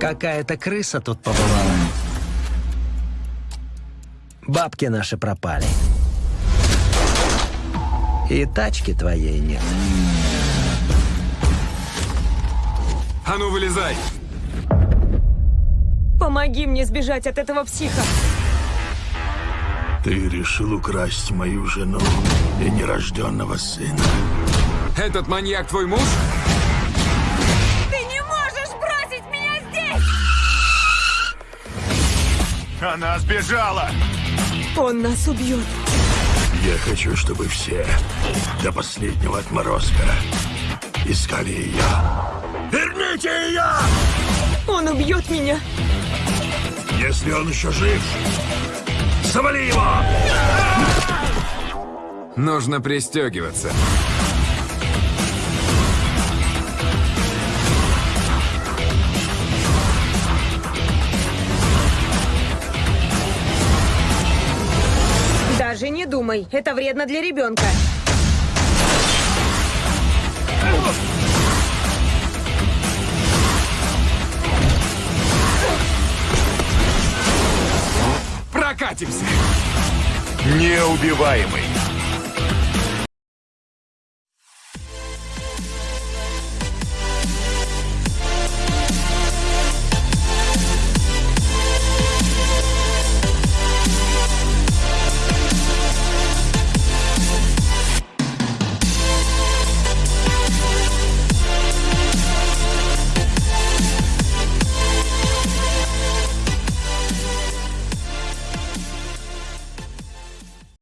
Какая-то крыса тут побывала. Бабки наши пропали. И тачки твоей нет. А ну, вылезай! Помоги мне сбежать от этого психа. Ты решил украсть мою жену и нерожденного сына. Этот маньяк твой муж? Она сбежала! Он нас убьет. Я хочу, чтобы все до последнего отморозка искали ее. Верните ее! Он убьет меня. Если он еще жив, завали его! Нужно пристегиваться. Даже не думай, это вредно для ребенка. Прокатимся! Неубиваемый.